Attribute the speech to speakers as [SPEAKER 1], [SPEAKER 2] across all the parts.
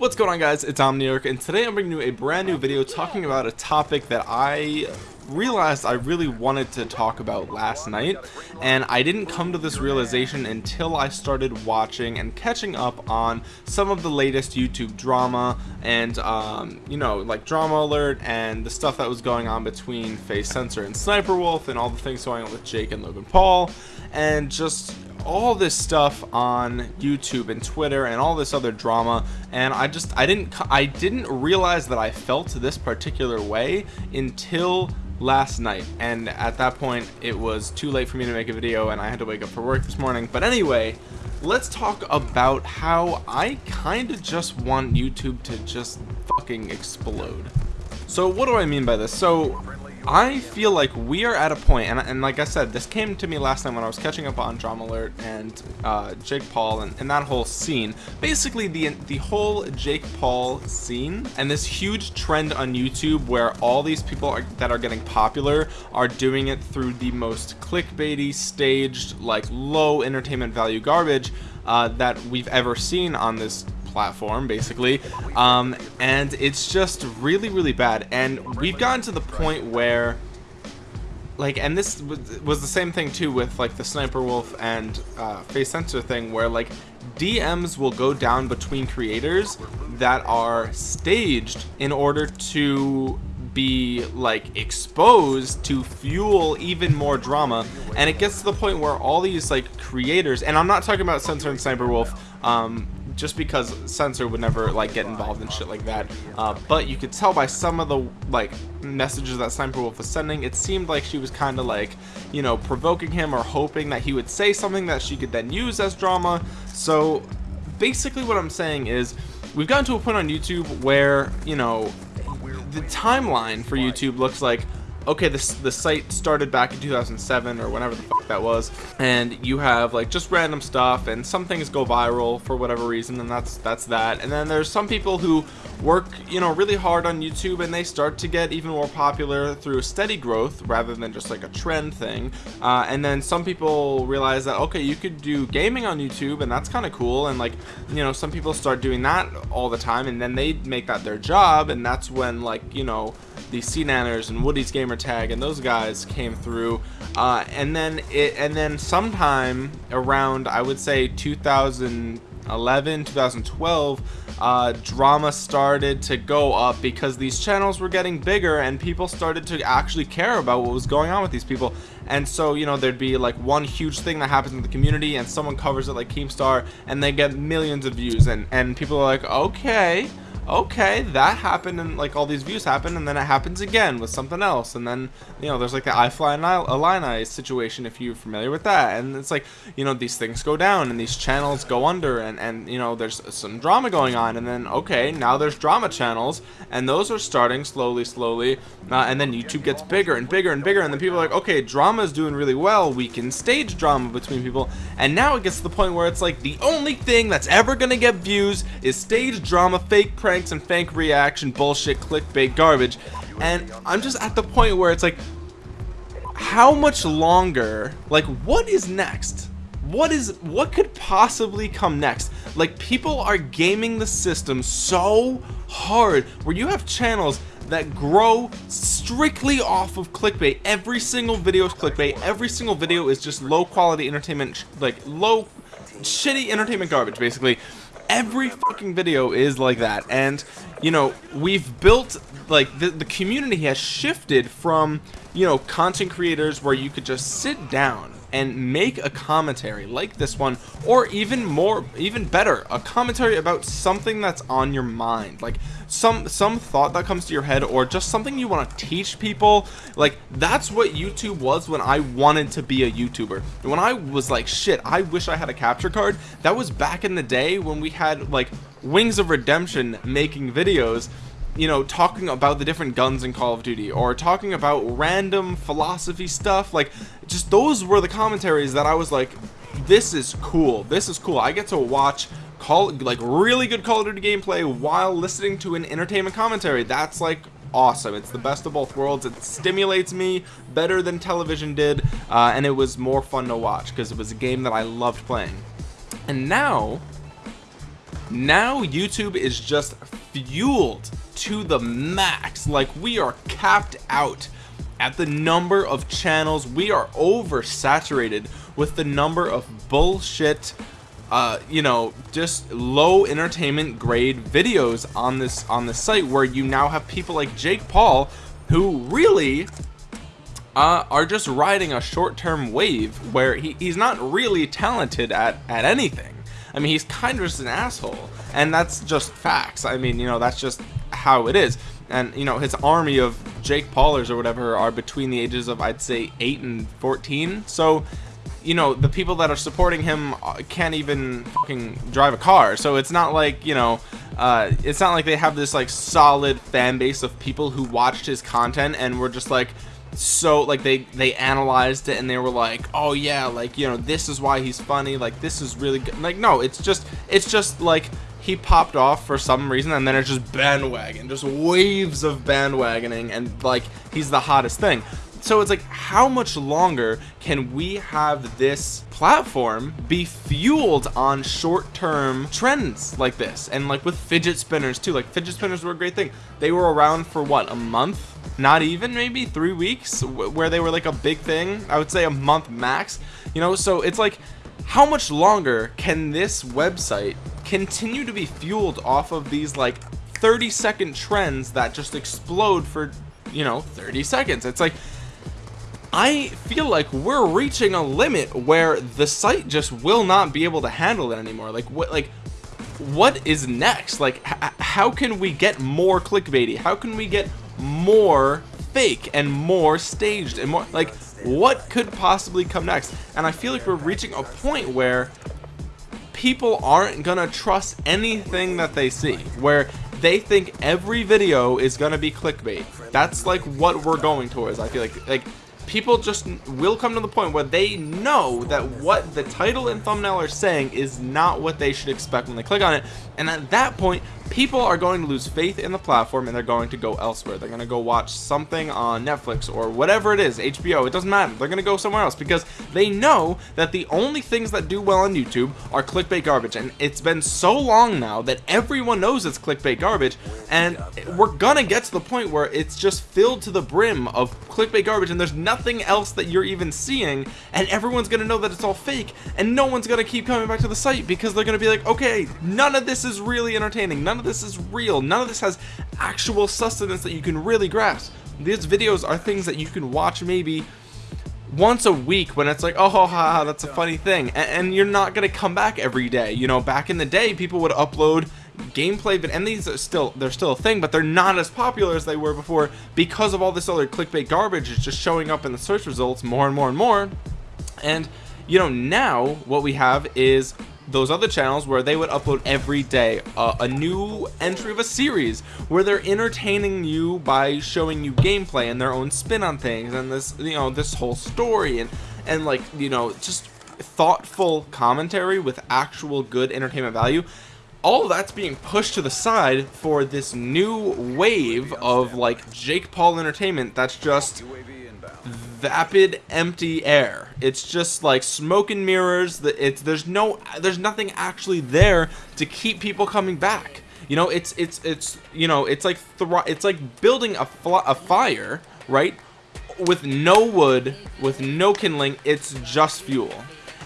[SPEAKER 1] What's going on guys, it's Omniarch and today I'm bringing you a brand new video talking about a topic that I realized I really wanted to talk about last night and I didn't come to this realization until I started watching and catching up on some of the latest YouTube drama and um, you know like drama alert and the stuff that was going on between FaZe Censor and Sniper Wolf and all the things going on with Jake and Logan Paul and just all this stuff on YouTube and Twitter and all this other drama and I just I didn't I didn't realize that I felt this particular way until last night. And at that point it was too late for me to make a video and I had to wake up for work this morning. But anyway let's talk about how I kind of just want YouTube to just fucking explode. So what do I mean by this? So I feel like we are at a point, and, and like I said, this came to me last night when I was catching up on Drama Alert and uh, Jake Paul and, and that whole scene. Basically, the the whole Jake Paul scene and this huge trend on YouTube where all these people are, that are getting popular are doing it through the most clickbaity, staged, like low entertainment value garbage uh, that we've ever seen on this platform basically. Um, and it's just really really bad. And we've gotten to the point where like and this was the same thing too with like the sniper wolf and uh, FaZe Censor thing where like DMs will go down between creators that are staged in order to be like exposed to fuel even more drama. And it gets to the point where all these like creators and I'm not talking about censor and sniper wolf um, just because censor would never like get involved in shit like that. Uh, but you could tell by some of the like messages that Wolf was sending it seemed like she was kind of like you know provoking him or hoping that he would say something that she could then use as drama. So basically what I'm saying is we've gotten to a point on YouTube where you know the timeline for YouTube looks like okay this the site started back in 2007 or whenever the fuck that was and you have like just random stuff and some things go viral for whatever reason and that's that's that. And then there's some people who work you know really hard on YouTube and they start to get even more popular through steady growth rather than just like a trend thing. Uh, and then some people realize that okay you could do gaming on YouTube and that's kind of cool and like you know some people start doing that all the time and then they make that their job and that's when like you know the SeaNanners and Woody's Gamer Tag and those guys came through. Uh, and then it and then sometime around I would say 2011 2012 uh, drama started to go up because these channels were getting bigger and people started to actually care about what was going on with these people. And so you know there'd be like one huge thing that happens in the community and someone covers it like Keemstar and they get millions of views and and people are like okay okay that happened and like all these views happen and then it happens again with something else. And then you know there's like the iFly Illini situation if you're familiar with that. And it's like you know these things go down and these channels go under and and you know there's some drama going on. And then okay now there's drama channels and those are starting slowly slowly uh, and then YouTube gets bigger and bigger and bigger and then people are like okay drama is doing really well. We can stage drama between people. And now it gets to the point where it's like the only thing that's ever gonna get views is stage drama fake pranks and fake reaction bullshit clickbait garbage. And I'm just at the point where it's like how much longer like what is next? What is what could possibly come next? Like people are gaming the system so hard where you have channels that grow strictly off of clickbait. Every single video is clickbait. Every single video is just low quality entertainment like low shitty entertainment garbage basically every fucking video is like that. And you know we've built like the, the community has shifted from you know content creators where you could just sit down and make a commentary like this one or even more even better a commentary about something that's on your mind. Like some some thought that comes to your head or just something you want to teach people. Like that's what YouTube was when I wanted to be a YouTuber. When I was like shit I wish I had a capture card. That was back in the day when we had like Wings of Redemption making videos you know talking about the different guns in Call of Duty or talking about random philosophy stuff like just those were the commentaries that I was like this is cool this is cool. I get to watch call like really good Call of Duty gameplay while listening to an entertainment commentary. That's like awesome. It's the best of both worlds. It stimulates me better than television did uh, and it was more fun to watch because it was a game that I loved playing. And now now YouTube is just fueled to the max. Like we are capped out at the number of channels. We are oversaturated with the number of bullshit uh, you know just low entertainment grade videos on this on this site where you now have people like Jake Paul who really uh, are just riding a short-term wave where he, he's not really talented at at anything. I mean he's kind of just an asshole and that's just facts. I mean you know that's just how it is. And you know his army of Jake Paulers or whatever are between the ages of I'd say 8 and 14 so you know the people that are supporting him uh, can't even fucking drive a car. So it's not like you know uh, it's not like they have this like solid fan base of people who watched his content and were just like so like they they analyzed it and they were like oh yeah like you know this is why he's funny. Like this is really good. Like no it's just it's just like he popped off for some reason and then it's just bandwagon just waves of bandwagoning and like he's the hottest thing. So it's like how much longer can we have this platform be fueled on short-term trends like this? And like with fidget spinners too. Like fidget spinners were a great thing. They were around for what a month? Not even maybe? Three weeks? Where they were like a big thing? I would say a month max? You know so it's like how much longer can this website continue to be fueled off of these like 30 second trends that just explode for you know 30 seconds. It's like I feel like we're reaching a limit where the site just will not be able to handle it anymore. Like what like what is next? Like how can we get more clickbaity? How can we get more fake and more staged and more like what could possibly come next? And I feel like we're reaching a point where people aren't gonna trust anything that they see where they think every video is gonna be clickbait. That's like what we're going towards I feel like. Like people just will come to the point where they know that what the title and thumbnail are saying is not what they should expect when they click on it. And at that point people are going to lose faith in the platform and they're going to go elsewhere. They're going to go watch something on Netflix or whatever it is HBO it doesn't matter. They're going to go somewhere else because they know that the only things that do well on YouTube are clickbait garbage. And it's been so long now that everyone knows it's clickbait garbage. And we're gonna get to the point where it's just filled to the brim of clickbait garbage and there's nothing else that you're even seeing. And everyone's gonna know that it's all fake. And no one's gonna keep coming back to the site because they're gonna be like okay none of this is really entertaining. None of this is real. None of this has actual sustenance that you can really grasp. These videos are things that you can watch maybe once a week when it's like oh ha, ha that's a funny thing. And, and, you're not gonna come back every day. You know back in the day people would upload gameplay but and these are still they're still a thing but they're not as popular as they were before because of all this other clickbait garbage is just showing up in the search results more and more and more. And you know now what we have is those other channels where they would upload every day uh, a new entry of a series where they're entertaining you by showing you gameplay and their own spin on things and this you know this whole story and and like you know just thoughtful commentary with actual good entertainment value. All that's being pushed to the side for this new wave of like Jake Paul entertainment that's just vapid empty air. It's just like smoke and mirrors. That it's there's no there's nothing actually there to keep people coming back. You know it's it's it's you know it's like it's like building a, a fire right? With no wood with no kindling it's just fuel.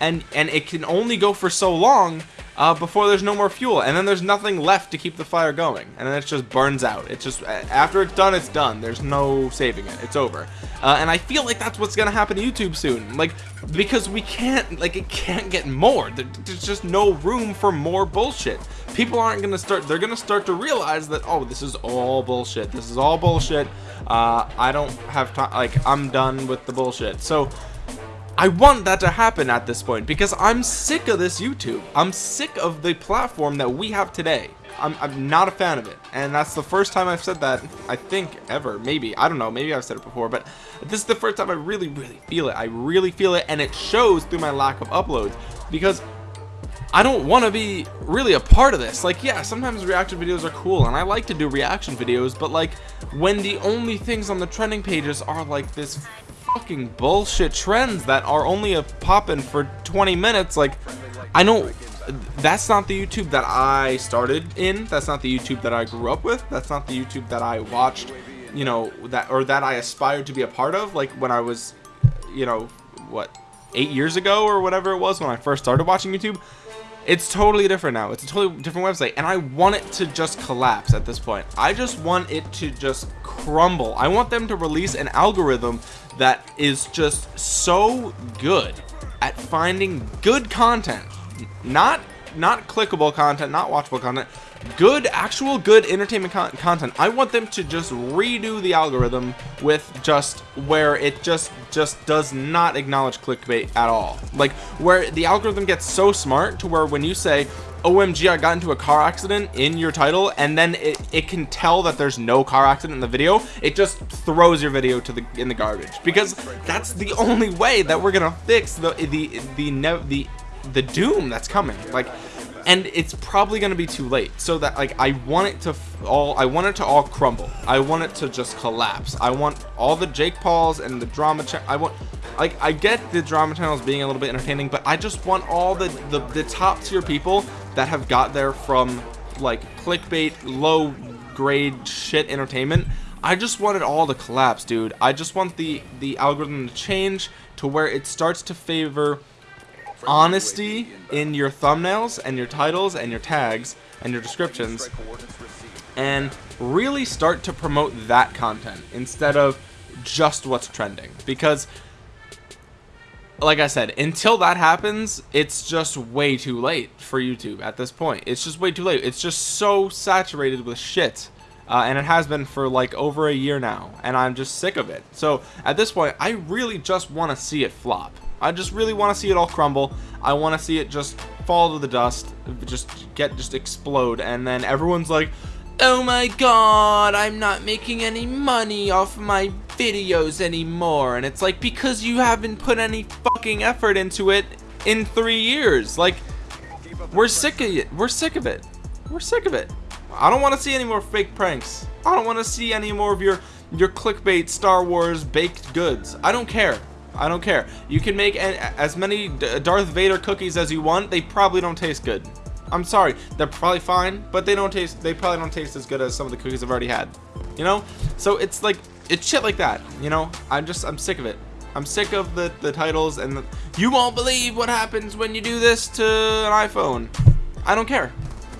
[SPEAKER 1] And and it can only go for so long uh, before there's no more fuel and then there's nothing left to keep the fire going and then it just burns out. It's just after it's done it's done. There's no saving it. It's over. Uh, and I feel like that's what's gonna happen to YouTube soon. Like because we can't like it can't get more. There's just no room for more bullshit. People aren't gonna start they're gonna start to realize that oh this is all bullshit. This is all bullshit. Uh, I don't have time like I'm done with the bullshit. So I want that to happen at this point because I'm sick of this YouTube. I'm sick of the platform that we have today. I'm, I'm not a fan of it. And that's the first time I've said that, I think, ever. Maybe. I don't know. Maybe I've said it before. But this is the first time I really, really feel it. I really feel it. And it shows through my lack of uploads. Because I don't want to be really a part of this. Like, yeah, sometimes reaction videos are cool, and I like to do reaction videos, but like, when the only things on the trending pages are like this fucking bullshit trends that are only a popping for 20 minutes like I don't that's not the YouTube that I started in that's not the YouTube that I grew up with that's not the YouTube that I watched you know that or that I aspired to be a part of like when I was you know what eight years ago or whatever it was when I first started watching YouTube it's totally different now. It's a totally different website and I want it to just collapse at this point. I just want it to just crumble. I want them to release an algorithm that is just so good at finding good content. Not not clickable content not watchable content good actual good entertainment con content. I want them to just redo the algorithm with just where it just just does not acknowledge clickbait at all. Like where the algorithm gets so smart to where when you say omg i got into a car accident in your title and then it, it can tell that there's no car accident in the video it just throws your video to the in the garbage. Because that's the only way that we're gonna fix the the the the, the, the doom that's coming. Like and it's probably going to be too late. So that like I want it to all I want it to all crumble. I want it to just collapse. I want all the Jake Pauls and the drama I want like I get the drama channels being a little bit entertaining but I just want all the the, the top tier people that have got there from like clickbait low grade shit entertainment. I just want it all to collapse dude. I just want the the algorithm to change to where it starts to favor honesty in your thumbnails and your titles and your tags and your descriptions and really start to promote that content instead of just what's trending. Because like I said until that happens it's just way too late for YouTube at this point. It's just way too late. It's just so saturated with shit uh, and it has been for like over a year now and I'm just sick of it. So at this point I really just want to see it flop I just really want to see it all crumble. I want to see it just fall to the dust, just get, just explode. And then everyone's like, oh my god, I'm not making any money off my videos anymore. And it's like, because you haven't put any fucking effort into it in three years. Like, we're sick of it. We're sick of it. We're sick of it. I don't want to see any more fake pranks. I don't want to see any more of your your clickbait Star Wars baked goods. I don't care. I don't care. You can make as many Darth Vader cookies as you want. They probably don't taste good. I'm sorry. They're probably fine, but they don't taste. They probably don't taste as good as some of the cookies I've already had. You know? So it's like it's shit like that. You know? I'm just I'm sick of it. I'm sick of the the titles and the, you won't believe what happens when you do this to an iPhone. I don't care.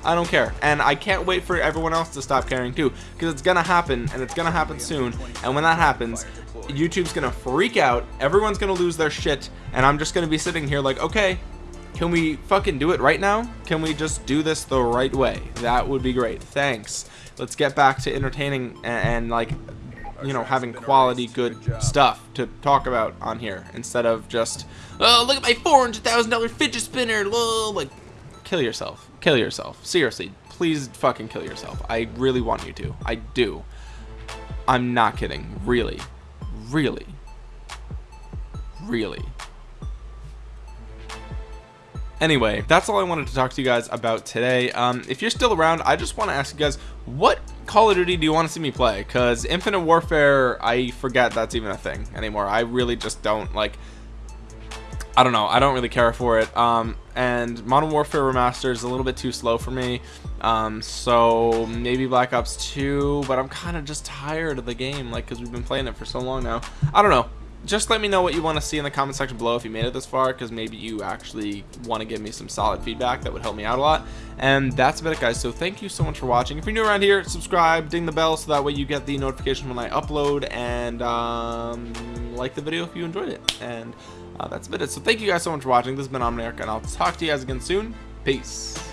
[SPEAKER 1] I don't care. And I can't wait for everyone else to stop caring too. Because it's to happen. And it's to happen soon. And when that happens, YouTube's to freak out. Everyone's to lose their shit. And I'm just to be sitting here like, okay, can we fucking do it right now? Can we just do this the right way? That would be great. Thanks. Let's get back to entertaining and, and like you know having quality good stuff to talk about on here instead of just oh look at my four hundred thousand dollar fidget spinner like kill yourself kill yourself seriously please fucking kill yourself I really want you to I do I'm not kidding really really? Really? Anyway that's all I wanted to talk to you guys about today. Um, if you're still around I just want to ask you guys what Call of Duty do you want to see me play? Because Infinite Warfare I forget that's even a thing anymore. I really just don't like I don't know. I don't really care for it. Um, and Modern Warfare Remastered is a little bit too slow for me. Um, so maybe Black Ops 2, but I'm kind of just tired of the game, like, because we've been playing it for so long now. I don't know. Just let me know what you want to see in the comment section below if you made it this far, because maybe you actually want to give me some solid feedback. That would help me out a lot. And that's about it, guys. So thank you so much for watching. If you're new around here, subscribe, ding the bell, so that way you get the notification when I upload, and um, like the video if you enjoyed it. And uh, that's about it. So thank you guys so much for watching. This has been Omniarch, and I'll talk to you guys again soon. Peace.